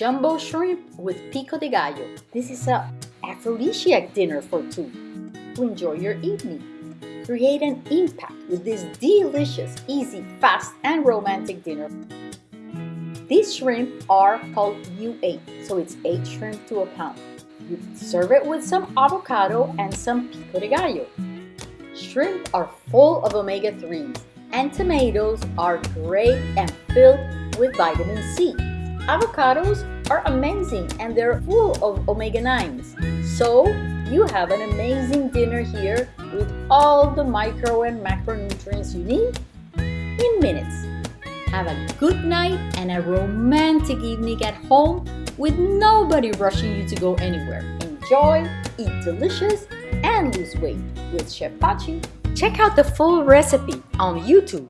jumbo shrimp with pico de gallo. This is a aphrodisiac dinner for two. To enjoy your evening. Create an impact with this delicious, easy, fast, and romantic dinner. These shrimp are called U8, so it's 8 shrimp to a pound. You serve it with some avocado and some pico de gallo. Shrimp are full of omega-3s, and tomatoes are great and filled with vitamin C. Avocados are amazing and they're full of omega-9s. So you have an amazing dinner here with all the micro and macronutrients you need in minutes. Have a good night and a romantic evening at home with nobody rushing you to go anywhere. Enjoy, eat delicious, and lose weight with Chef Pachi. Check out the full recipe on YouTube.